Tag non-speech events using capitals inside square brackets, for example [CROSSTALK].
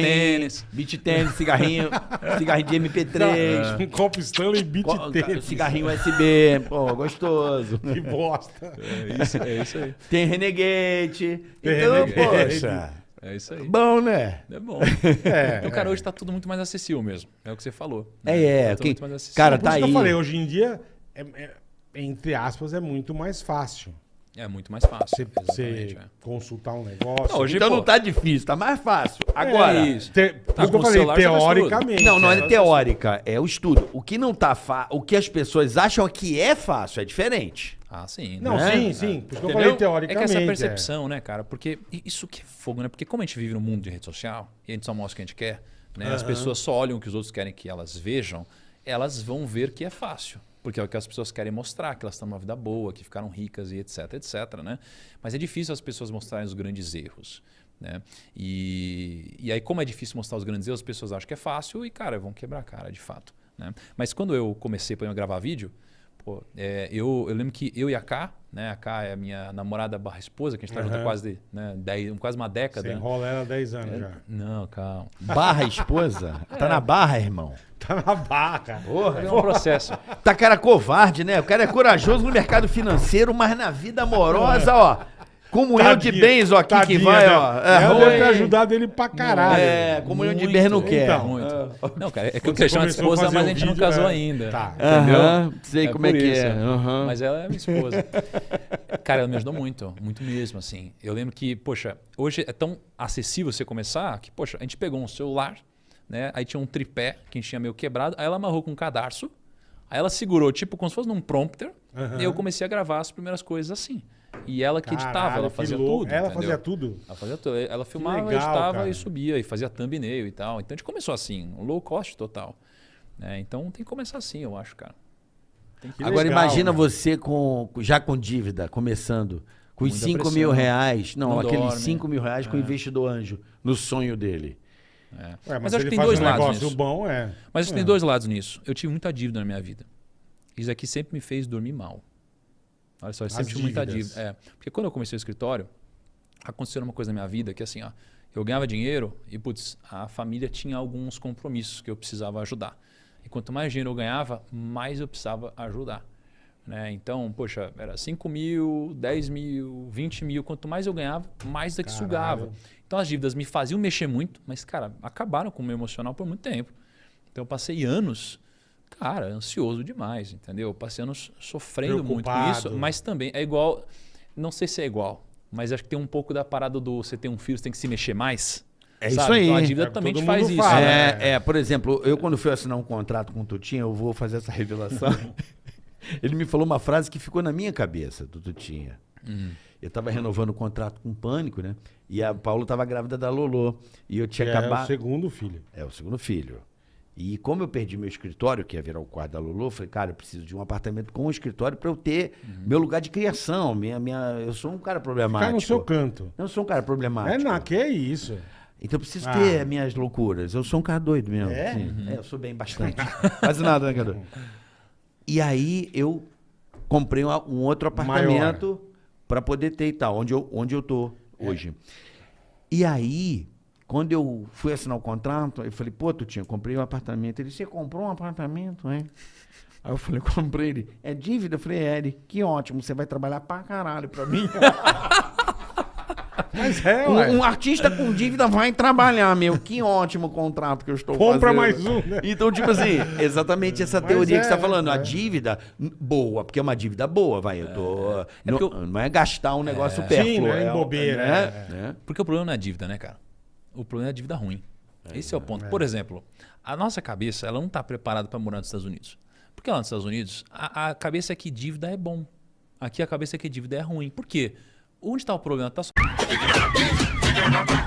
cigarrinho, tênis. beat tênis, cigarrinho, [LAUGHS] cigarrinho de MP3, Um copo Stanley beat co- tênis. cigarrinho USB, [LAUGHS] pô, gostoso. Que bosta. É isso, é isso aí. Tem Renegade. Tem então, Renegade. poxa, É isso aí. bom, né? É bom. [LAUGHS] É, Então, cara, hoje tá tudo muito mais acessível mesmo. É o que você falou. É, né? é, Tá tudo quem- muito mais acessível. cara, Por tá isso que aí. eu falei, hoje em dia, é- é- entre aspas, é muito mais fácil. É muito mais fácil. Você, é. consultar um negócio. Não, hoje, Então pô, não tá difícil, tá mais fácil. Agora, É isso. Te, Tá eu falei, teoricamente. Não, não é é. teórica, é o estudo. O que não tá fa... o que as pessoas acham que é fácil é diferente. Ah, sim. Não, né? sim, sim. Por isso que eu falei É teoricamente. que essa percepção, né, cara? Porque isso que é fogo, né? Porque como a gente vive no mundo de rede social e a gente só mostra o que a gente quer, né? As pessoas só olham o que os outros querem que elas vejam, elas vão ver que é fácil. Porque é o que as pessoas querem mostrar, que elas estão numa vida boa, que ficaram ricas e etc, etc, né? Mas é difícil as pessoas mostrarem os grandes erros, né? E, e aí, como é difícil mostrar os grandes erros, as pessoas acham que é fácil e, cara, vão quebrar a cara, de fato. Né? Mas quando eu comecei por exemplo, a gravar vídeo, Pô, é, eu, eu lembro que eu e a Ká, né? A Ká é a minha namorada barra esposa, que a gente tá junto há quase, né, dez, quase uma década. Você enrola ela há 10 anos já. Não, calma. Barra esposa? [LAUGHS] Tá na barra, irmão. [LAUGHS] Na barra. Porra. É um processo. [LAUGHS] Tá cara covarde, né? O cara é corajoso no mercado financeiro, mas na vida amorosa, ó. Comunhão de Tadinha, bens, ó, aqui que tadinha, vai, né? ó. Ela ruim. deve ter ajudado ele pra caralho. É, comunhão de Muito, bens não quer. então. Muito. Não, cara, é que eu queria chamar de esposa, mas a gente não vídeo, casou é, ainda. tá. Aham, sei como é que isso. é. Mas ela é minha esposa. [LAUGHS] Cara, ela me ajudou muito, muito mesmo, assim. Eu lembro que, poxa, hoje é tão acessível você começar que, poxa, a gente pegou um celular, né? Aí tinha um tripé que a gente tinha meio quebrado, aí ela amarrou com um cadarço, aí ela segurou, tipo, como se fosse num prompter, Aham. e eu comecei a gravar as primeiras coisas assim. E ela que editava, Caralho, ela fazia louco. tudo. Ela entendeu? fazia tudo. Ela fazia tudo. Ela filmava, legal, editava cara. e subia, e fazia thumbnail e tal. Então a gente começou assim, um low cost total. né? Então tem que começar assim, eu acho, cara. Tem que Que Agora legal, imagina né? você com já com dívida, começando, com os Muita 5 pressão. mil reais. Não, Não aqueles dorme. 5 mil reais com o investidor anjo, no sonho dele. É. Ué, mas, mas, acho que tem dois um lados nisso. bom, é. Mas acho que É. tem dois lados nisso. Eu tive muita dívida na minha vida. Isso aqui sempre me fez dormir mal. Olha só, eu sempre As tive muita dívida. É, porque quando eu comecei o escritório, aconteceu uma coisa na minha vida que assim, ó, eu ganhava dinheiro e, putz, a família tinha alguns compromissos que eu precisava ajudar. E quanto mais dinheiro eu ganhava, mais eu precisava ajudar. Né? Então, poxa, era 5 mil, 10 mil, 20 mil. Quanto mais eu ganhava, mais daqui Caralho. sugava. Então as dívidas me faziam mexer muito, mas, cara, acabaram com o meu emocional por muito tempo. Então eu passei anos, cara, ansioso demais, entendeu? Eu passei anos sofrendo muito com Preocupado. isso, mas também é igual, não sei se é igual, mas acho que tem um pouco da parada do você ter um filho, você tem que se mexer mais. É sabe? isso aí. Então a dívida É, também te faz isso. fala, né? né? É, é, por exemplo, eu quando fui assinar um contrato com o Tutinha, eu vou fazer essa revelação. [LAUGHS] Ele me falou uma frase que ficou na minha cabeça, do Tutinha. Hum. Eu estava renovando o contrato com o Pânico, né? E a Paula estava grávida da Lolô. E eu Que tinha é o acabado. segundo filho. É, o segundo filho. E como eu perdi meu escritório, que ia virar o quarto da Lulu, eu falei, cara, eu preciso de um apartamento com um escritório para eu ter meu lugar de criação. Minha, minha, eu sou um cara problemático. Ficar no seu canto. Eu sou um cara problemático. É, não, que é isso. Então eu preciso Ah. ter minhas loucuras. Eu sou um cara doido mesmo. É? sim. É, eu sou bem bastante. [LAUGHS] Quase nada, né, Cadu? [LAUGHS] E aí eu comprei um, um outro apartamento para poder ter e tal, onde eu, onde eu tô hoje. E aí, quando eu fui assinar o contrato, eu falei, pô, Tutinha, comprei um apartamento. Ele, você comprou um apartamento, é? Aí eu falei, comprei ele. É dívida? Eu falei, é. Ele, que ótimo, você vai trabalhar pra caralho pra mim. [LAUGHS] Mas é, ué. Um, um artista com dívida vai trabalhar, meu. Que ótimo contrato que eu estou Compra fazendo. mais um, né? Então, tipo assim, exatamente essa Mas teoria que é, você está falando. A é. dívida n- boa, porque é uma dívida boa, vai. Eu tô. não, porque eu- não é gastar um negócio Sim, pérfluo. não é em é, bobeira, né? é. Né? Porque o problema não é a dívida, né, cara? O problema é a dívida ruim. Esse é o ponto. Por exemplo, a nossa cabeça ela não está preparada para morar nos Estados Unidos. Porque lá nos Estados Unidos, a, a cabeça é que dívida é bom. Aqui a cabeça é que dívida é ruim. Por quê? Onde está o problema? Tá só... Yeah.